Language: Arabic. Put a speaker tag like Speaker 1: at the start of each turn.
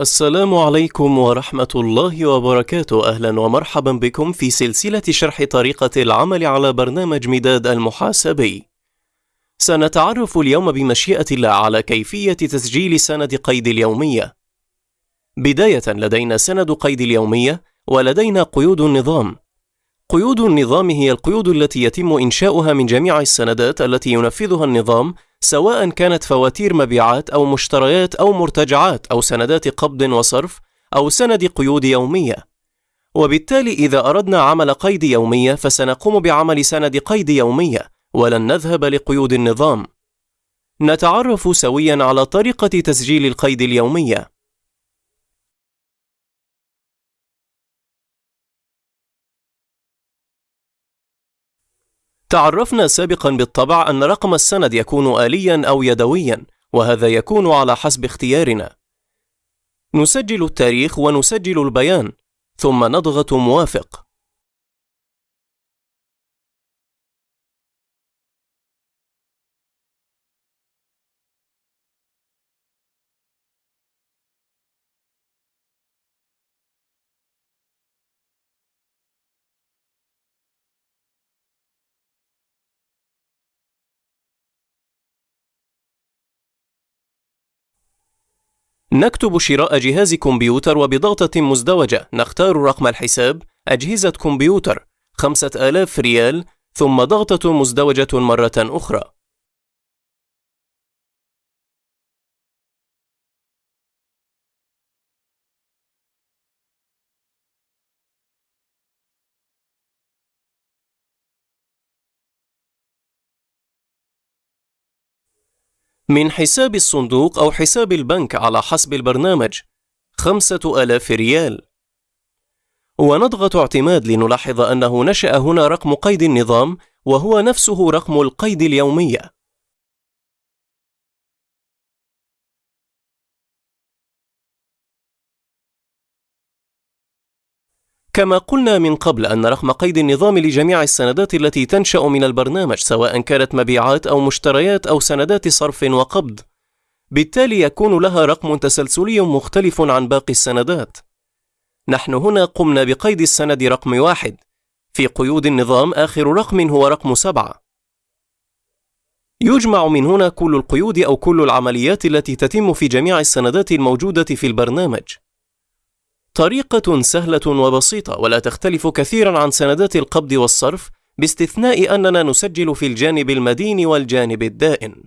Speaker 1: السلام عليكم ورحمة الله وبركاته. أهلا ومرحبا بكم في سلسلة شرح طريقة العمل على برنامج مداد المحاسبي. سنتعرف اليوم بمشيئة الله على كيفية تسجيل سند قيد اليومية. بداية لدينا سند قيد اليومية ولدينا قيود النظام. قيود النظام هي القيود التي يتم إنشاؤها من جميع السندات التي ينفذها النظام سواء كانت فواتير مبيعات أو مشتريات أو مرتجعات أو سندات قبض وصرف أو سند قيود يومية. وبالتالي إذا أردنا عمل قيد يومية فسنقوم بعمل سند قيد يومية ولن نذهب لقيود النظام. نتعرف سويا على طريقة تسجيل القيد اليومية. تعرفنا سابقا بالطبع أن رقم السند يكون آليا أو يدويا وهذا يكون على حسب اختيارنا. نسجل التاريخ ونسجل البيان ثم نضغط موافق. نكتب شراء جهاز كمبيوتر وبضغطة مزدوجة. نختار رقم الحساب أجهزة كمبيوتر خمسة آلاف ريال ثم ضغطة مزدوجة مرة أخرى. من حساب الصندوق أو حساب البنك على حسب البرنامج خمسة آلاف ريال. ونضغط اعتماد لنلاحظ أنه نشأ هنا رقم قيد النظام وهو نفسه رقم القيد اليومية. كما قلنا من قبل أن رقم قيد النظام لجميع السندات التي تنشأ من البرنامج سواء كانت مبيعات أو مشتريات أو سندات صرف وقبض. بالتالي يكون لها رقم تسلسلي مختلف عن باقي السندات. نحن هنا قمنا بقيد السند رقم واحد. في قيود النظام آخر رقم هو رقم سبعة. يجمع من هنا كل القيود أو كل العمليات التي تتم في جميع السندات الموجودة في البرنامج. طريقة سهلة وبسيطة ولا تختلف كثيرا عن سندات القبض والصرف باستثناء أننا نسجل في الجانب المدين والجانب الدائن.